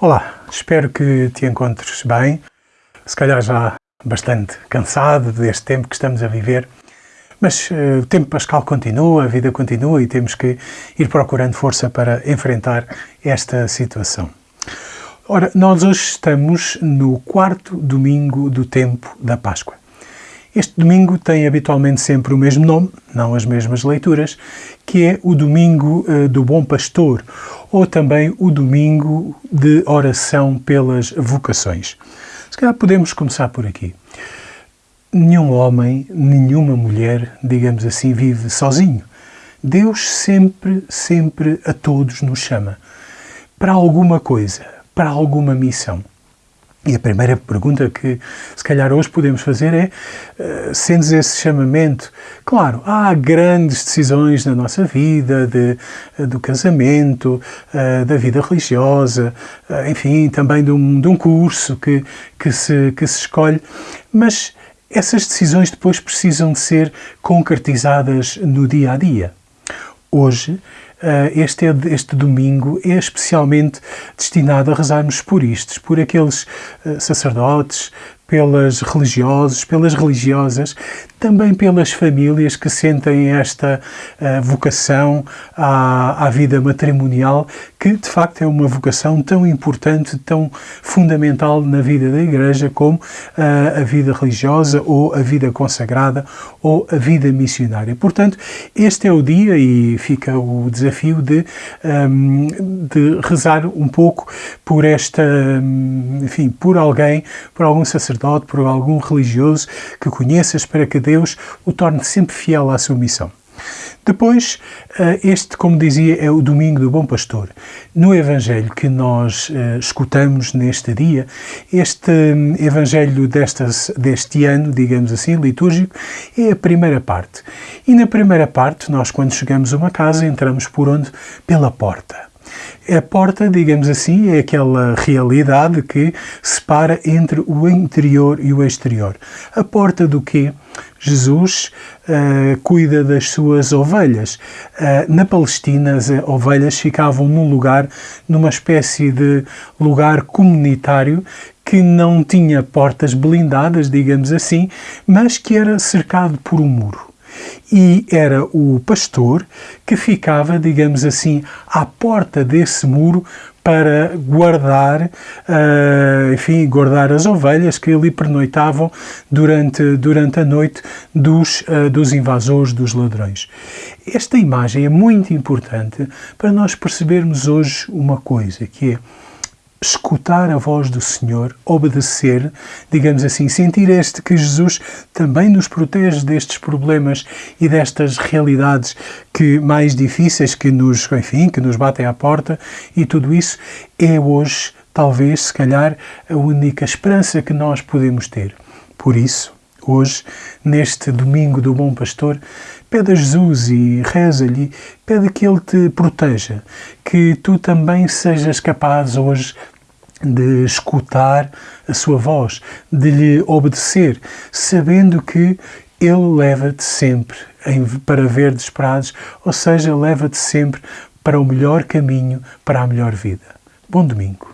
Olá, espero que te encontres bem, se calhar já bastante cansado deste tempo que estamos a viver, mas uh, o tempo pascal continua, a vida continua e temos que ir procurando força para enfrentar esta situação. Ora, nós hoje estamos no quarto domingo do tempo da Páscoa. Este domingo tem habitualmente sempre o mesmo nome, não as mesmas leituras, que é o Domingo uh, do Bom Pastor, ou também o Domingo de Oração pelas Vocações. Se calhar podemos começar por aqui. Nenhum homem, nenhuma mulher, digamos assim, vive sozinho. Deus sempre, sempre a todos nos chama para alguma coisa, para alguma missão. E a primeira pergunta que se calhar hoje podemos fazer é, uh, sendo esse chamamento, claro, há grandes decisões na nossa vida, de, uh, do casamento, uh, da vida religiosa, enfim, também de um, de um curso que, que, se, que se escolhe, mas essas decisões depois precisam de ser concretizadas no dia a dia. Hoje, eh, este, é este domingo é especialmente destinado a rezarmos por isto, por aqueles eh, sacerdotes, pelas religiosos, pelas religiosas, também pelas famílias que sentem esta uh, vocação à, à, vida matrimonial, que de facto é uma vocação tão importante, tão fundamental na vida da Igreja como uh, a vida religiosa ou a vida consagrada ou a vida missionária. Portanto, este é o dia e fica o desafio de, um, ehm, de rezar um pouco por esta, enfim, por alguém, por algum sacerdote sacerdote, por algum religioso que conheças, para que Deus o torne sempre fiel à sua missão. Depois, eh, este, como dizia, é o Domingo do Bom Pastor. No Evangelho que nós uh, escutamos neste dia, este um, Evangelho destas, deste ano, digamos assim, litúrgico, é a primeira parte. E na primeira parte, nós, quando chegamos a uma casa, entramos por onde? Pela porta. A porta, digamos assim, é aquela realidade que separa entre o interior e o exterior. A porta do quê? Jesus uh, cuida das suas ovelhas. Uh, na Palestina, as ovelhas ficavam num lugar, numa espécie de lugar comunitário que não tinha portas blindadas, digamos assim, mas que era cercado por um muro e era o pastor que ficava, digamos assim, à porta desse muro para guardar, uh, enfim, guardar as ovelhas que ali pernoitavam durante, durante a noite dos, uh, dos invasores, dos ladrões. Esta imagem é muito importante para nós percebermos hoje uma coisa, que é escutar a voz do Senhor, obedecer, digamos assim, sentir este que Jesus também nos protege destes problemas e destas realidades que mais difíceis que nos, enfim, que nos batem à porta e tudo isso é hoje, talvez, se calhar, a única esperança que nós podemos ter. Por isso, hoje, neste domingo do Bom Pastor, pede a Jesus e reza-lhe, pede que Ele te proteja, que tu também sejas capaz hoje de escutar a sua voz, de lhe obedecer, sabendo que ele leva-te sempre para verdes prados, ou seja, leva-te sempre para o melhor caminho, para a melhor vida. Bom domingo.